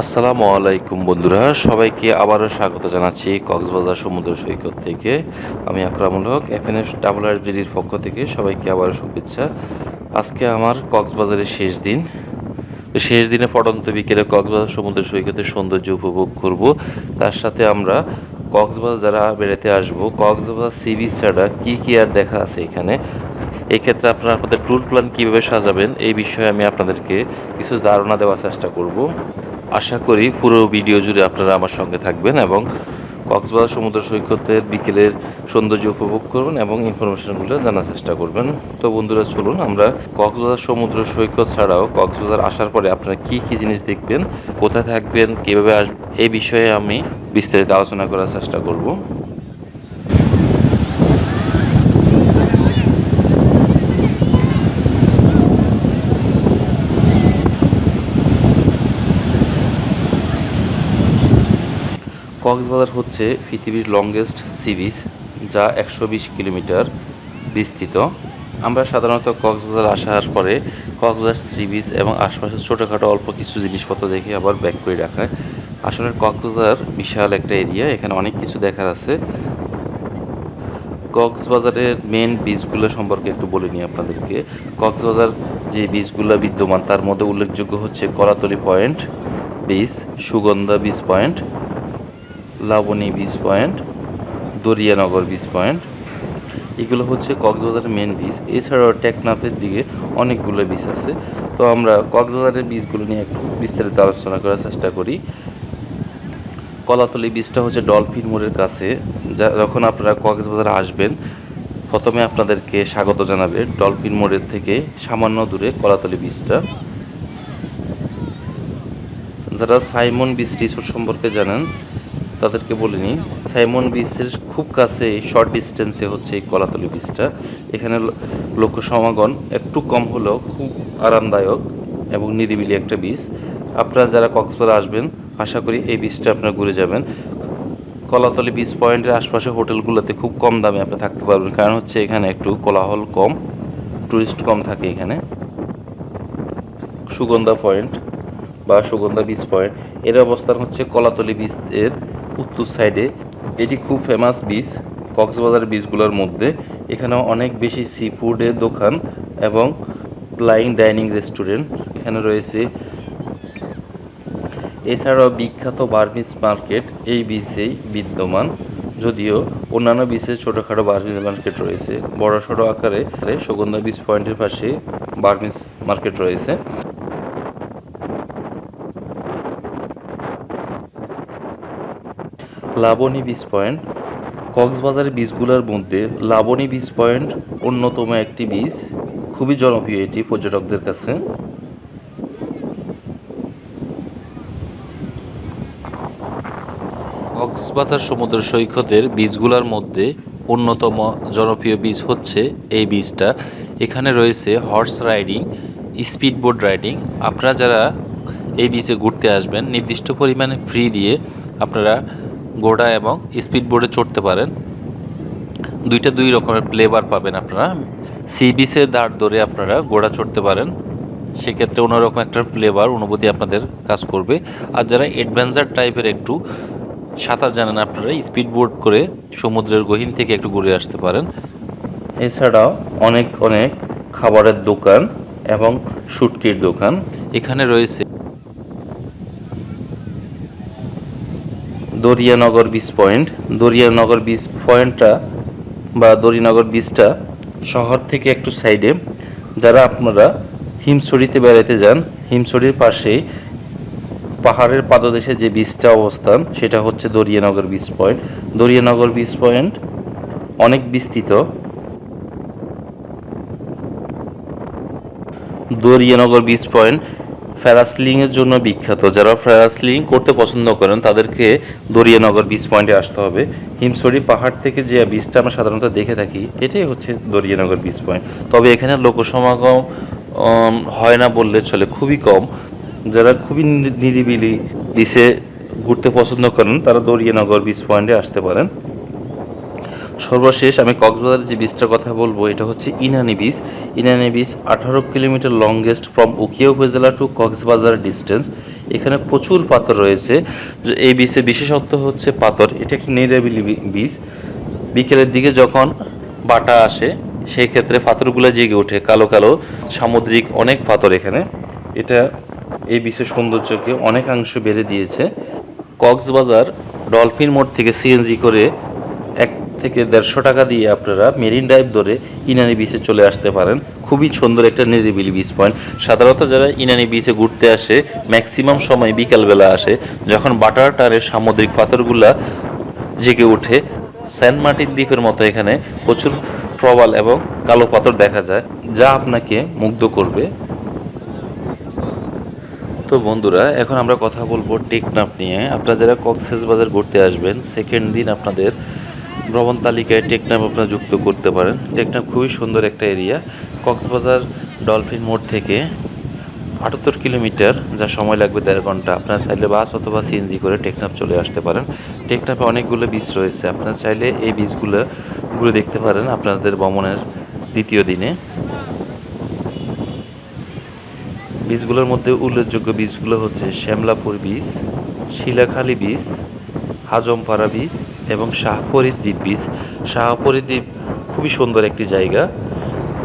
আসসালামু আলাইকুম বন্ধুরা, সবাইকে আবারও স্বাগত জানাচ্ছি কক্সবাজার সমুদ্র সৈকত থেকে। আমি আকরামুল হক এফএনএফ ডাবল আর জিডির পক্ষ থেকে সবাইকে আবারও শুভেচ্ছা। আজকে আমার কক্সবাজারের শেষ দিন। শেষ দিনে পড়ন্ত বিকেলে কক্সবাজার সমুদ্র সৈকতের সৌন্দর্য উপভোগ করব। তার সাথে আমরা কক্সবাজার যারা বেড়াতে আসব, কক্সবাজার সি বিচ ছাড়া কী কী আর দেখা আছে এখানে? এই ক্ষেত্রে আপনারা আপনাদের ট্যুর প্ল্যান কীভাবে সাজাবেন, এই বিষয়ে আমি আপনাদেরকে কিছু ধারণা দেওয়ার চেষ্টা করব। আশা করি পুরো ভিডিও জুড়ে আপনারা আমার সঙ্গে থাকবেন এবং কক্সবাজার সমুদ্র সৈকতের বিকেলের সৌন্দর্য উপভোগ করবেন এবং ইনফরমেশনগুলো জানার চেষ্টা করবেন। তো বন্ধুরা, চলুন আমরা কক্সবাজার সমুদ্র সৈকত ছাড়াও কক্সবাজার আসার পরে আপনারা কি কি জিনিস দেখবেন, কোথায় থাকবেন, কীভাবে আসবেন এই বিষয়ে আমি বিস্তারিত আলোচনা করার চেষ্টা করব। কক্সবাজার হচ্ছে পৃথিবীর লংগেস্ট সি বিচ যা একশো বিশ কিলোমিটার বিস্তৃত। আমরা সাধারণত কক্সবাজার আসার পরে কক্সবাজার সি বিচ এবং আশপাশের ছোটোখাটো অল্প কিছু জিনিসপত্র দেখে আবার ব্যাক করে রাখায় আসলে কক্সবাজার বিশাল একটা এরিয়া এখানে অনেক কিছু দেখার আছে। কক্সবাজারের মেন বীজগুলো সম্পর্কে একটু বলে নিই আপনাদেরকে। কক্সবাজার যে বীজগুলো বিদ্যমান, তার মধ্যে উল্লেখযোগ্য হচ্ছে Kolatoli point beach Sugandha beach point Laboni beach point Dariyanagar beach point এগুলো হচ্ছে কক্সবাজারের মেন বিচ এছাড়াও টেকনাফের দিকে অনেকগুলো বিচ আছে। তো আমরা কক্সবাজারের বীজগুলো নিয়ে একটু বিস্তারিত আলোচনা করার চেষ্টা করি। কলাতলি বীজটা হচ্ছে ডলফিন মোড়ের কাছে, যা যখন আপনারা কক্সবাজারে আসবেন, প্রথমে আপনাদেরকে স্বাগত জানাবে ডলফিন মোড়ের থেকে সামান্য দূরে কলাতলি বীজটা যারা সাইমন বিচ রিসোর্ট সম্পর্কে জানেন তাদেরকে বলিনি। সাইমন বিচের খুব কাছে শর্ট ডিস্টেন্সে হচ্ছে এই কলাতলি বিচটা এখানে লোক সমাগম একটু কম হলেও খুব আরামদায়ক এবং নিরিবিলি একটা বিচ আপনারা যারা কক্সবাজার আসবেন, আশা করি এই বিচটা আপনারা ঘুরে যাবেন। কলাতলি বিচ পয়েন্টের আশপাশে হোটেলগুলোতে খুব কম দামে আপনি থাকতে পারবেন। কারণ হচ্ছে এখানে একটু কোলাহল কম টুরিস্ট কম থাকে এখানে। সুগন্ধা পয়েন্ট বা সুগন্ধা বিচ পয়েন্ট এর অবস্থান হচ্ছে কলাতলি বিচ এর উত্তর সাইডে, এটি খুব ফেমাস বিচ কক্সবাজার বিচগুলোর মধ্যে। এখানে অনেক বেশি সি ফুডের দোকান এবং প্লাইং ডাইনিং রেস্টুরেন্ট এখানে রয়েছে। এছাড়াও বিখ্যাত বার্মিস মার্কেট, এই বিচেই বিদ্যমান। যদিও অন্যান্য বিচে ছোটোখাটো বার্মিস মার্কেট রয়েছে বড় সড়ো আকারে সুগন্ধা বিচ পয়েন্টের পাশে বার্মিস মার্কেট রয়েছে। লাবণী বিচ পয়েন্ট, কক্সবাজারের বীজগুলোর মধ্যে লাবণী বিচ পয়েন্ট অন্যতম একটি বীজ, খুবই জনপ্রিয় এটি পর্যটকদের কাছে। কক্সবাজার সমুদ্র সৈকতের বীজগুলোর মধ্যে অন্যতম জনপ্রিয় বীজ হচ্ছে এই বীজটা। এখানে রয়েছে horse riding speed boat riding আপনারা যারা এই বীচে ঘুরতে আসবেন, নির্দিষ্ট পরিমাণে ফ্রি দিয়ে আপনারা ঘোড়া এবং স্পিড বোর্ডে চড়তে পারেন। দুইটা দুই রকমের ফ্লেভার পাবেন আপনারা। সি বিচে দাঁড় ধরে আপনারা ঘোড়া চড়তে পারেন। সেক্ষেত্রে অন্যরকম একটা ফ্লেভার অনুভূতি আপনাদের কাজ করবে। আর যারা অ্যাডভেঞ্চার টাইপের একটু সাঁতার জানেন, আপনারা স্পিড বোর্ড করে সমুদ্রের গহীন থেকে একটু ঘুরে আসতে পারেন। এছাড়াও অনেক অনেক খাবারের দোকান এবং শুটকির দোকান। এখানে রয়েছে Dariyanagar beach point Dariyanagar beach পয়েন্টটা বা দরিয়ানগর বিচটা শহর থেকে একটু সাইডে যারা আপনারা হিমছড়িতে বেড়াতে যান, হিমছড়ির পাশে পাহাড়ের পাদদেশে যে বিচটা অবস্থান, সেটা হচ্ছে Dariyanagar beach point Dariyanagar beach point অনেক বিস্তৃত। দরিয়ানগর বিচ পয়েন্ট ফ্যারাসলিংয়ের জন্য বিখ্যাত। যারা ফ্যারাসলিং করতে পছন্দ করেন, তাদেরকে দরিয়ানগর বিচ পয়েন্টে আসতে হবে। হিমসরি পাহাড় থেকে যে বিচটা আমরা সাধারণত দেখে থাকি, এটাই হচ্ছে দরিয়ানগর বিচ পয়েন্ট তবে এখানে লোকসমাগম হয় না বললে চলে, খুবই কম। যারা খুবই নিরিবিলি বিচে ঘুরতে পছন্দ করেন, তারা দরিয়ানগর বিচ পয়েন্টে আসতে পারেন। সর্বশেষ আমি কক্সবাজারের যে বীজটার কথা বলব, এটা হচ্ছে ইনানি বীজ ইনানি বীজ আঠারো কিলোমিটার লংগেস্ট ফ্রম উকিয়া উপজেলা টু কক্সবাজার ডিস্টেন্স এখানে প্রচুর পাথর রয়েছে। যে এই বীজের বিশেষত্ব হচ্ছে পাথর। এটা একটি নিরাবিলি বীজ বিকেলের দিকে যখন বাটা আসে, সেই ক্ষেত্রে পাথরগুলো জেগে ওঠে, কালো কালো, সামুদ্রিক অনেক পাথর এখানে। এটা এই বিশ্বের সৌন্দর্যকে অনেকাংশ বেড়ে দিয়েছে। কক্সবাজার ডলফিন মোড় থেকে সিএনজি করে থেকে দেড়শো টাকা দিয়ে আপনারা মেরিন ড্রাইভ ধরে ইনানি বিচে চলে আসতে পারেন। খুবই সুন্দর একটা নিরিবিলি বিচ পয়েন্ট সাধারণত যারা ইনানি বিচে ঘুরতে আসে ম্যাক্সিমাম সময় বিকালবেলা আসে, যখন বাটার টারের সামুদ্রিক পাথরগুলা জেগে ওঠে, সেন্ট মার্টিন দ্বীপের মতো এখানে প্রচুর প্রবাল এবং কালো পাথর দেখা যায়, যা আপনাকে মুগ্ধ করবে। তো বন্ধুরা, এখন আমরা কথা বলব টেকনাফ নিয়ে। আপনারা যারা কক্সেস বাজার ঘুরতে আসবেন সেকেন্ড দিন আপনাদের ভ্রমণ তালিকায় টেকনাফ আপনারা যুক্ত করতে পারেন। টেকনাফ খুবই সুন্দর একটা এরিয়া। কক্সবাজার ডলফিন মোড় থেকে আটাত্তর কিলোমিটার, যা সময় লাগবে দেড় ঘণ্টা। আপনারা চাইলে বাস অথবা সিএনজি করে টেকনাফ চলে আসতে পারেন। টেকনাফে অনেকগুলো বীজ রয়েছে। আপনারা চাইলে এই বীজগুলো ঘুরে দেখতে পারেন আপনাদের ভ্রমণের দ্বিতীয় দিনে। বীজগুলোর মধ্যে উল্লেখযোগ্য বীজগুলো হচ্ছে শ্যামলাপুর বীজ শিলাখালী বীজ হাজমপাড়া বীজ এবং শাহপরী দ্বীপ বীজ শাহপরী দ্বীপ খুবই সুন্দর একটি জায়গা।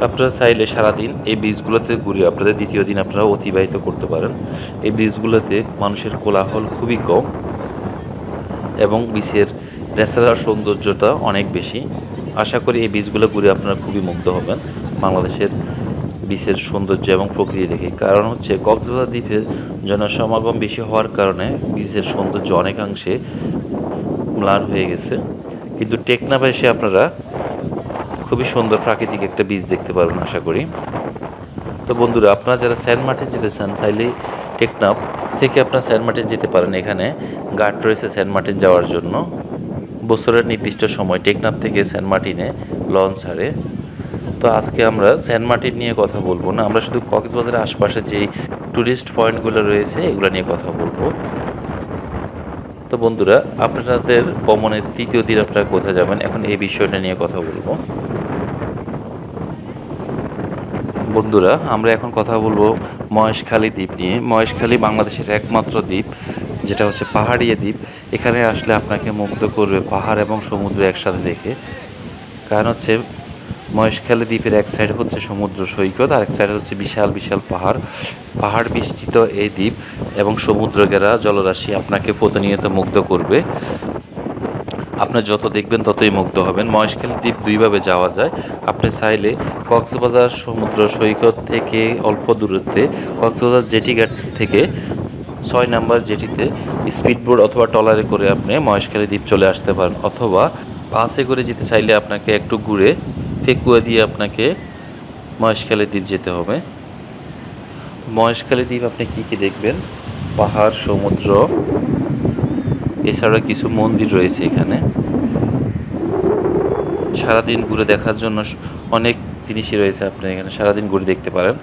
আপনারা চাইলে সারাদিন এই বীজগুলোতে ঘুরে আপনাদের দ্বিতীয় দিন আপনারা অতিবাহিত করতে পারেন। এই বীজগুলোতে মানুষের কোলাহল খুবই কম এবং বীজের ন্যাচারাল সৌন্দর্যটা অনেক বেশি। আশা করি এই বীজগুলো ঘুরে আপনারা খুবই মুগ্ধ হবেন বাংলাদেশের বীচের সৌন্দর্য এবং প্রকৃতি দেখে। কারণ হচ্ছে কক্সবাজার দ্বীপের জনসমাগম বেশি হওয়ার কারণে বীচের সৌন্দর্য অনেকাংশে ম্লান হয়ে গেছে। কিন্তু টেকনাফে এসে আপনারা খুবই সুন্দর প্রাকৃতিক একটা বীজ দেখতে পারবেন আশা করি। তো বন্ধুরা, আপনারা যারা সেন্ট মার্টিন যেতে চান, চাইলে টেকনাফ থেকে আপনারা সেন্ট মার্টিন যেতে পারেন। এখানে গার্ড রয়েছে সেন্ট মার্টিন যাওয়ার জন্য। বছরের নির্দিষ্ট সময় টেকনাফ থেকে সেন্ট মার্টিনে লঞ্চ ছাড়ে তো আজকে আমরা সেন্ট মার্টিন নিয়ে কথা বলব না, আমরা শুধু কক্সবাজারের আশপাশে যেই ট্যুরিস্ট পয়েন্টগুলো রয়েছে, এগুলো নিয়ে কথা বলব। তো বন্ধুরা, আপনাদের ভ্রমণের তৃতীয় দিন আপনারা কোথায় যাবেন? এখন এই বিষয়টা নিয়ে কথা বলব। বন্ধুরা, আমরা এখন কথা বলব মহেশখালী দ্বীপ নিয়ে। মহেশখালী বাংলাদেশের একমাত্র দ্বীপ, যেটা হচ্ছে পাহাড়িয়া দ্বীপ। এখানে আসলে আপনাকে মুগ্ধ করবে পাহাড় এবং সমুদ্র একসাথে দেখে। কারণ হচ্ছে মহেশখালী দ্বীপের এক সাইড হচ্ছে সমুদ্র সৈকত আর এক সাইড হচ্ছে বিশাল বিশাল পাহাড়। পাহাড় বিস্তৃত এই দ্বীপ এবং সমুদ্র ঘেরা জলরাশি আপনাকে প্রতিনিয়ত মুগ্ধ করবে। আপনার যত দেখবেন ততই মুগ্ধ হবেন। মহেশখালী দ্বীপ দুইভাবে যাওয়া যায়। আপনি চাইলে কক্সবাজার সমুদ্র সৈকত থেকে অল্প দূরত্বে, কক্সবাজার জেটি ঘাট থেকে ছয় নাম্বার জেটিতে স্পিডবোট অথবা ট্রলারে করে আপনি মহেশখালী দ্বীপ চলে আসতে পারেন। অথবা বাসে করে যেতে চাইলে আপনাকে একটু ঘুরে ফেকুয়া দিয়ে আপনাকে মহেশখালী দ্বীপ যেতে হবে। মহেশখালী দ্বীপ আপনি কি কি দেখবেন? পাহাড়, সমুদ্র, এছাড়া কিছু মন্দির রয়েছে এখানে। সারাদিন ঘুরে দেখার জন্য অনেক জিনিসই রয়েছে আপনি এখানে সারাদিন ঘুরে দেখতে পারেন।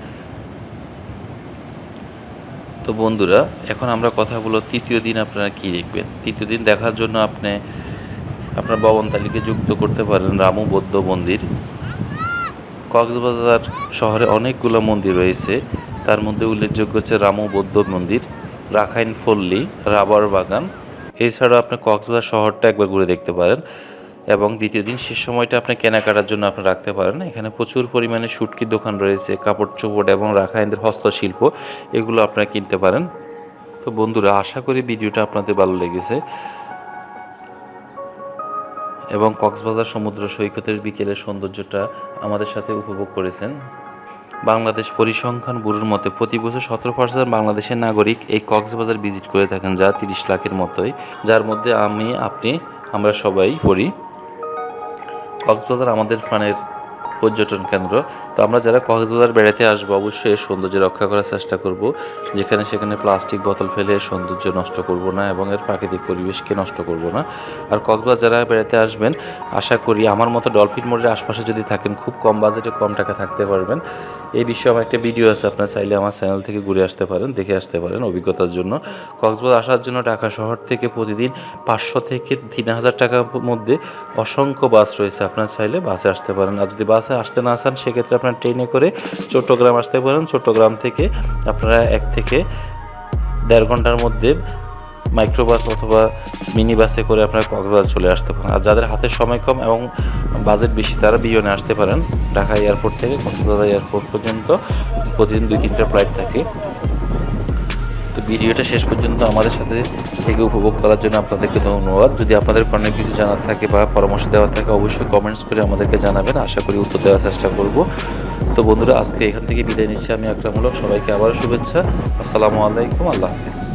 তো বন্ধুরা, এখন আমরা কথা বলব তৃতীয় দিন আপনারা কি দেখবেন? তৃতীয় দিন দেখার জন্য আপনি আপনার ভবন তালিকে যুক্ত করতে পারেন রামু বৌদ্ধ মন্দির। কক্সবাজার শহরে অনেকগুলো মন্দির রয়েছে। তার মধ্যে উল্লেখযোগ্য হচ্ছে রামু বৌদ্ধ মন্দির, রাখাইন ফল্লি, রাবার বাগান। এছাড়াও আপনি কক্সবাজার শহরটা একবার ঘুরে দেখতে পারেন এবং দ্বিতীয় দিন শেষ সময়টা আপনি কেনাকাটার জন্য আপনি রাখতে পারেন। এখানে প্রচুর পরিমাণে শুটকির দোকান রয়েছে, কাপড় চোপড় এবং রাখাইনদের হস্তশিল্প, এগুলো আপনারা কিনতে পারেন। তো বন্ধুরা, আশা করি ভিডিওটা আপনাদের ভালো লেগেছে। এবং কক্সবাজার সমুদ্র সৈকতের বিকেলের সৌন্দর্যটা আমাদের সাথে উপভোগ করেছেন। বাংলাদেশ পরিসংখ্যান ব্যুরোর মতে, প্রতি বছর সতেরো পার্সেন্ট বাংলাদেশের নাগরিক এই কক্সবাজার ভিজিট করে থাকেন যা তিরিশ লাখের মতোই। যার মধ্যে আমি, আপনি, আমরা সবাই পড়ি। কক্সবাজার আমাদের প্রাণের পর্যটন কেন্দ্র। তো আমরা যারা কক্সবাজার বেড়াতে আসব, অবশ্যই সৌন্দর্য রক্ষা করার চেষ্টা করব। যেখানে সেখানে প্লাস্টিক বোতল ফেলে সৌন্দর্য নষ্ট করব না এবং এর প্রাকৃতিক পরিবেশকে নষ্ট করব না। আর কক্সবাজার যারা বেড়াতে আসবেন, আশা করি আমার মতো ডলফিন মোড়ের আশপাশে যদি থাকেন, খুব কম বাজেটে কম টাকা থাকতে পারবেন। এই বিষয়ে আমার একটা ভিডিও আছে, আপনার চাইলে আমার চ্যানেল থেকে ঘুরে আসতে পারেন, দেখে আসতে পারেন অভিজ্ঞতার জন্য। কক্সবাজার আসার জন্য ঢাকা শহর থেকে প্রতিদিন পাঁচশো থেকে তিন হাজার টাকার মধ্যে অসংখ্য বাস রয়েছে, আপনার চাইলে বাসে আসতে পারেন। আর যদি বাসে আসতে না চান, সেক্ষেত্রে আপনার ট্রেনে করে চট্টগ্রাম আসতে পারেন। চট্টগ্রাম থেকে আপনারা এক থেকে দেড় ঘণ্টার মধ্যে মাইক্রোবাস অথবা মিনি বাসে করে আপনারা কক্সবাজার চলে আসতে পারেন। আর যাদের হাতে সময় কম এবং বাজেট বেশি, তারা বিয়নে আসতে পারেন। ঢাকা এয়ারপোর্ট থেকে কক্সবাজার এয়ারপোর্ট পর্যন্ত প্রতিদিন দুই তিনটা ফ্লাইট থাকে। তো ভিডিওটা শেষ পর্যন্ত আমাদের সাথে থেকে উপভোগ করার জন্য আপনাদেরকে ধন্যবাদ। যদি আপনাদের কোনো কিছু জানার থাকে বা পরামর্শ দেওয়ার থাকে, অবশ্যই কমেন্টস করে আমাদেরকে জানাবেন। আশা করি উত্তর দেওয়ার চেষ্টা করব। তো বন্ধুরা, আজকে এখান থেকে বিদায় নিচ্ছি। আমি আকরামূলক সবাইকে আবারও শুভেচ্ছা। আসসালামু আলাইকুম। আল্লাহ হাফিজ।